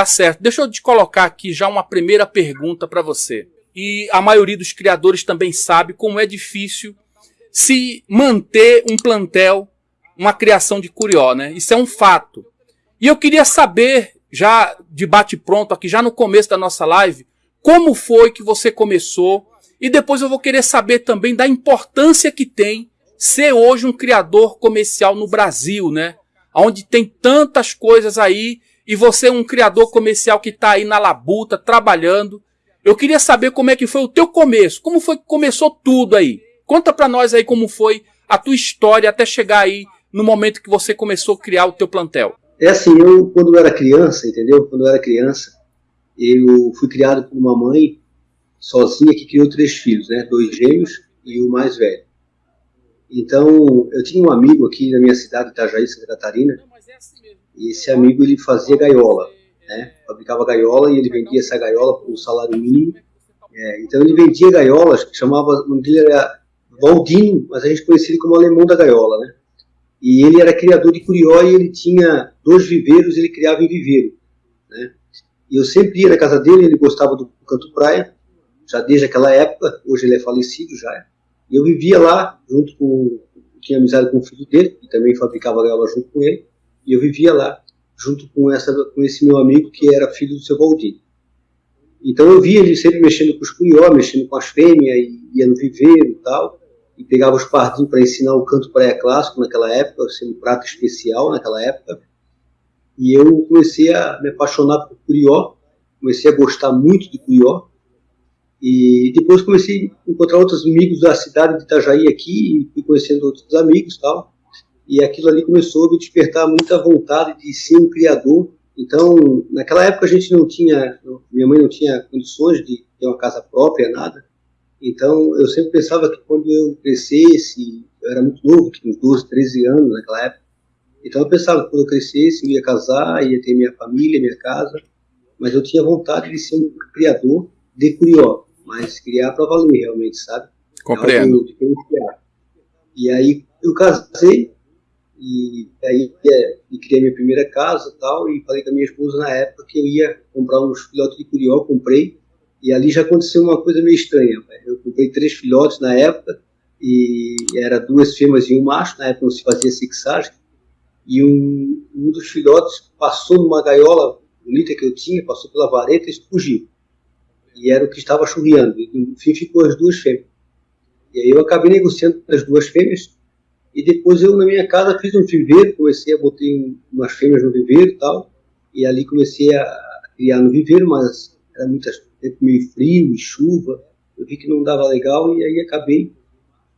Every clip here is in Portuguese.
Tá certo. Deixa eu te colocar aqui já uma primeira pergunta para você. E a maioria dos criadores também sabe como é difícil se manter um plantel, uma criação de curió, né? Isso é um fato. E eu queria saber, já de bate pronto aqui, já no começo da nossa live, como foi que você começou e depois eu vou querer saber também da importância que tem ser hoje um criador comercial no Brasil, né? Onde tem tantas coisas aí e você é um criador comercial que está aí na labuta, trabalhando. Eu queria saber como é que foi o teu começo, como foi que começou tudo aí. Conta para nós aí como foi a tua história até chegar aí no momento que você começou a criar o teu plantel. É assim, eu quando eu era criança, entendeu? Quando eu era criança, eu fui criado por uma mãe sozinha que criou três filhos, né? Dois gêmeos e o mais velho. Então, eu tinha um amigo aqui na minha cidade, Itajaí, Santa Catarina, e esse amigo ele fazia gaiola, né? Fabricava gaiola e ele vendia essa gaiola por um salário mínimo. É, então, ele vendia gaiolas, que chamava, o nome dele era Valdinho, mas a gente conhecia ele como alemão da gaiola, né? E ele era criador de curió e ele tinha dois viveiros, ele criava em viveiro, né? E eu sempre ia na casa dele, ele gostava do canto praia, já desde aquela época, hoje ele é falecido já. E eu vivia lá, junto com, tinha amizade com o filho dele, que também fabricava gaiola junto com ele, e eu vivia lá, junto com, essa, com esse meu amigo que era filho do seu Valdir. Então eu via ele sempre mexendo com os curió, mexendo com as fêmeas, e ia no viveiro e tal, e pegava os pardinhos para ensinar o canto praia clássico naquela época, sendo um prato especial naquela época. E eu comecei a me apaixonar por curió, comecei a gostar muito de curió, e depois comecei a encontrar outros amigos da cidade de Itajaí aqui, e fui conhecendo outros amigos e tal. E aquilo ali começou a me despertar muita vontade de ser um criador. Então, naquela época a gente não tinha, minha mãe não tinha condições de ter uma casa própria, nada. Então, eu sempre pensava que quando eu crescesse, eu era muito novo, tinha uns 12, 13 anos naquela época. Então, eu pensava que quando eu crescesse, eu ia casar, ia ter minha família, minha casa. Mas eu tinha vontade de ser um criador de curió mas criar para valer realmente, sabe? Compreendo. E aí eu casei e aí é, e criei minha primeira casa tal e falei com a minha esposa na época que eu ia comprar uns filhotes de curió, comprei e ali já aconteceu uma coisa meio estranha. Eu comprei três filhotes na época e era duas fêmeas e um macho, na época não se fazia sexagem e um, um dos filhotes passou numa gaiola bonita que eu tinha, passou pela vareta e fugiu e era o que estava churriando. Enfim, ficou as duas fêmeas. E aí eu acabei negociando as duas fêmeas, e depois eu na minha casa fiz um viveiro, comecei a botar umas fêmeas no viveiro e tal, e ali comecei a criar no viveiro, mas era muito tempo meio frio e chuva, eu vi que não dava legal, e aí acabei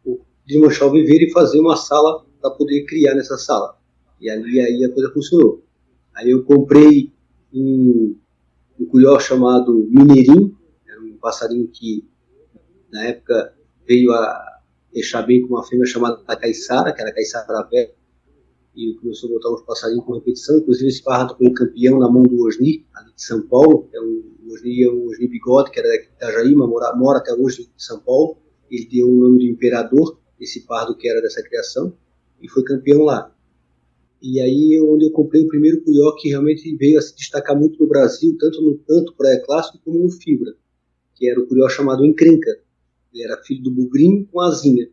por desmanchar o viveiro e fazer uma sala para poder criar nessa sala. E ali aí a coisa funcionou. Aí eu comprei um, um curió chamado Mineirinho, passarinho que na época veio a deixar bem com uma fêmea chamada Caiçara, que era Caiçara velha, e começou a botar uns passarinhos com repetição, inclusive esse pássaro foi campeão na mão do Osni, ali de São Paulo, é um, o Osni é um Osni Bigode, que era de Itajaí, mora, mora até hoje em São Paulo, ele deu o nome de Imperador, esse pardo que era dessa criação, e foi campeão lá. E aí onde eu comprei o primeiro curió que realmente veio a se destacar muito no Brasil, tanto no praia clássico como no fibra que era o curió chamado encrenca. Ele era filho do bugrinho com asinha.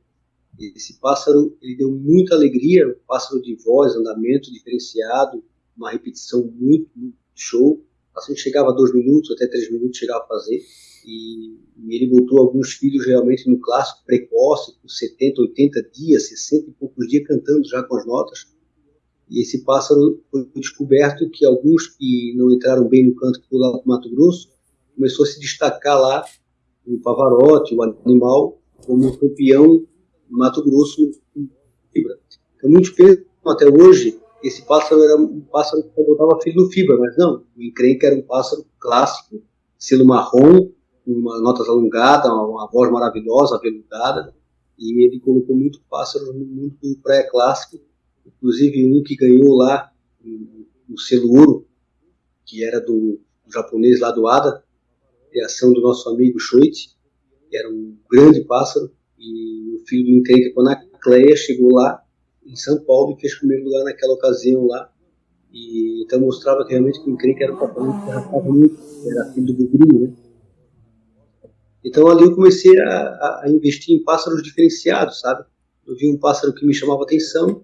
Esse pássaro ele deu muita alegria, um pássaro de voz, andamento diferenciado, uma repetição muito, muito show. Assim chegava a dois minutos, até três minutos chegava a fazer. E, e, ele botou alguns filhos realmente no clássico precoce, com 70, 80 dias, 60 e poucos dias cantando já com as notas. E esse pássaro foi descoberto que alguns que não entraram bem no canto do Mato Grosso começou a se destacar lá o Pavarotti, o animal, como campeão do Mato Grosso. Então, muitos pensam até hoje esse pássaro era um pássaro que botava filho no fibra, mas não, o encrenca era um pássaro clássico, selo marrom, uma notas alongadas, uma, voz maravilhosa, aveludada, e ele colocou muito pássaro no mundo do pré-clássico, inclusive um que ganhou lá o selo ouro, que era do, do japonês lá do Ada, criação do nosso amigo Schoit, que era um grande pássaro, e o filho do encrenca, quando a Cleia chegou lá em São Paulo e fez primeiro lugar naquela ocasião lá, E, então mostrava que realmente quem creio que era um que arrastava muito, era filho do bugrinho, né? Então ali eu comecei a, a, investir em pássaros diferenciados, sabe? Eu vi um pássaro que me chamava atenção,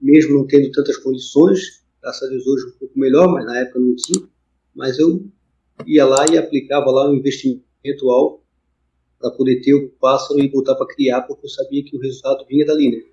mesmo não tendo tantas condições, graças a Deus hoje um pouco melhor, mas na época não tinha. Mas eu ia lá e aplicava lá um investimento alto para poder ter o pássaro e botar para criar, porque eu sabia que o resultado vinha dali, né?